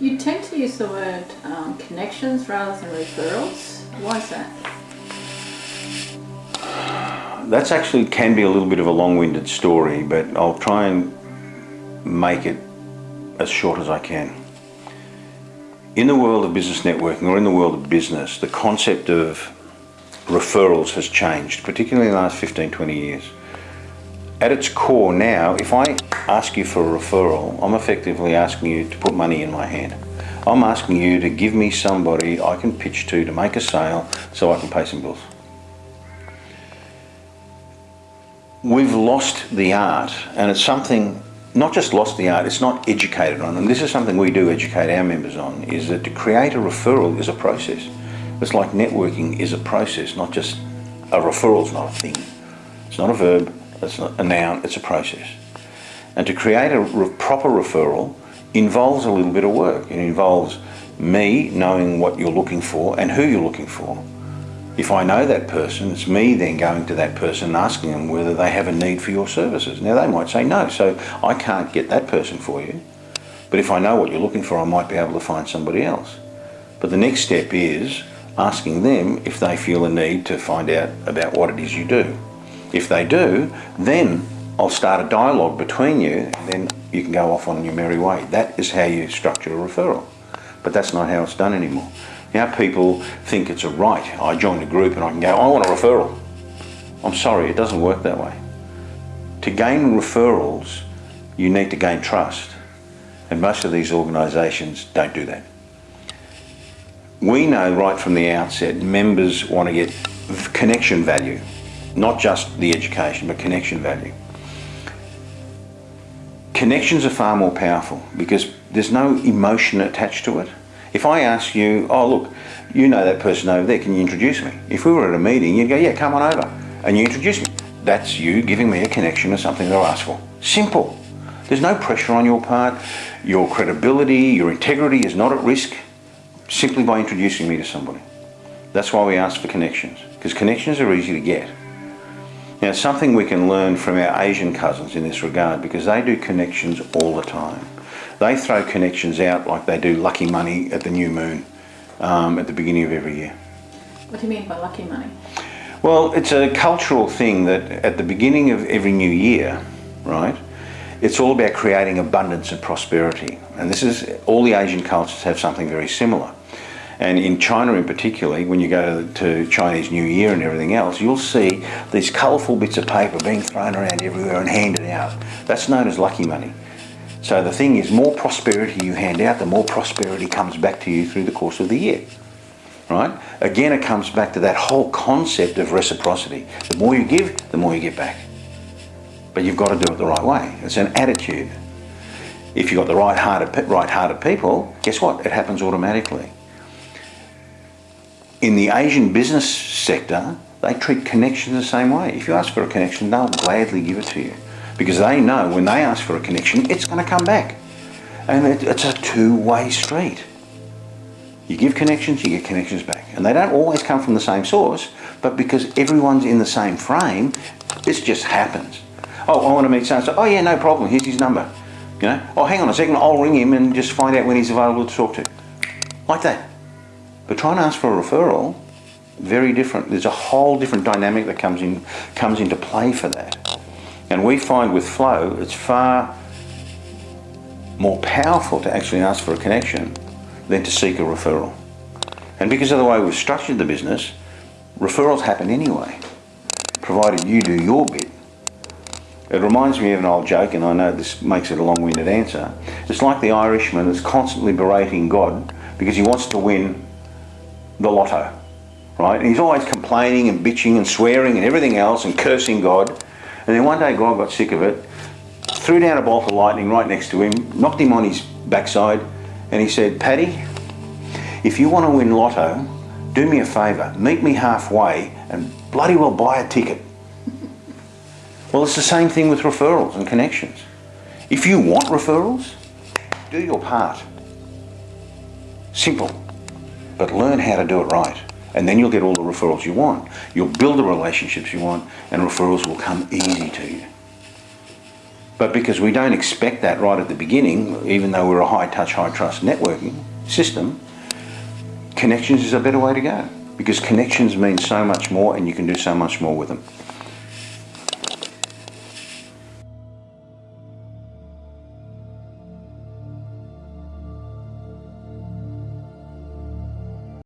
You tend to use the word um, connections rather than referrals. Why is that? That's actually can be a little bit of a long-winded story, but I'll try and make it as short as I can. In the world of business networking or in the world of business, the concept of referrals has changed, particularly in the last 15, 20 years. At its core now, if I ask you for a referral, I'm effectively asking you to put money in my hand. I'm asking you to give me somebody I can pitch to to make a sale so I can pay some bills. We've lost the art and it's something, not just lost the art, it's not educated on. And this is something we do educate our members on, is that to create a referral is a process. It's like networking is a process, not just a referral is not a thing. It's not a verb, it's not a noun, it's a process. And to create a re proper referral involves a little bit of work. It involves me knowing what you're looking for and who you're looking for. If I know that person, it's me then going to that person and asking them whether they have a need for your services. Now they might say no, so I can't get that person for you. But if I know what you're looking for, I might be able to find somebody else. But the next step is asking them if they feel a need to find out about what it is you do. If they do, then I'll start a dialogue between you, and then you can go off on your merry way. That is how you structure a referral. But that's not how it's done anymore. Now people think it's a right. I join a group and I can go, I want a referral. I'm sorry, it doesn't work that way. To gain referrals, you need to gain trust. And most of these organisations don't do that. We know right from the outset, members want to get connection value, not just the education, but connection value. Connections are far more powerful because there's no emotion attached to it. If I ask you, oh look, you know that person over there, can you introduce me? If we were at a meeting, you'd go, yeah, come on over. And you introduce me. That's you giving me a connection to something that I asked for. Simple. There's no pressure on your part. Your credibility, your integrity is not at risk simply by introducing me to somebody. That's why we ask for connections, because connections are easy to get. Now, something we can learn from our Asian cousins in this regard, because they do connections all the time. They throw connections out like they do lucky money at the new moon um, at the beginning of every year. What do you mean by lucky money? Well, it's a cultural thing that at the beginning of every new year, right, it's all about creating abundance and prosperity. And this is, all the Asian cultures have something very similar. And in China in particular, when you go to, Chinese New Year and everything else, you'll see these colourful bits of paper being thrown around everywhere and handed out. That's known as lucky money. So the thing is, more prosperity you hand out, the more prosperity comes back to you through the course of the year. Right? Again, it comes back to that whole concept of reciprocity. The more you give, the more you get back. But you've got to do it the right way. It's an attitude. If you've got the right-hearted right -hearted people, guess what? It happens automatically. In the Asian business sector, they treat connections the same way. If you ask for a connection, they'll gladly give it to you because they know when they ask for a connection, it's going to come back. And it, it's a two-way street. You give connections, you get connections back. And they don't always come from the same source, but because everyone's in the same frame, this just happens. Oh, I want to meet so-and-so. Oh yeah, no problem, here's his number. You know, oh hang on a second, I'll ring him and just find out when he's available to talk to. Like that. But trying to ask for a referral, very different. There's a whole different dynamic that comes in comes into play for that. And we find with flow, it's far more powerful to actually ask for a connection than to seek a referral. And because of the way we've structured the business, referrals happen anyway, provided you do your bit. It reminds me of an old joke, and I know this makes it a long-winded answer. It's like the Irishman that's constantly berating God because he wants to win the lotto, right? And he's always complaining and bitching and swearing and everything else and cursing God. And then one day God got sick of it, threw down a bolt of lightning right next to him, knocked him on his backside, and he said, Paddy, if you want to win lotto, do me a favour, meet me halfway and bloody well buy a ticket. well, it's the same thing with referrals and connections. If you want referrals, do your part. Simple. But learn how to do it right and then you'll get all the referrals you want. You'll build the relationships you want and referrals will come easy to you. But because we don't expect that right at the beginning, even though we're a high touch, high trust networking system, connections is a better way to go. Because connections mean so much more and you can do so much more with them.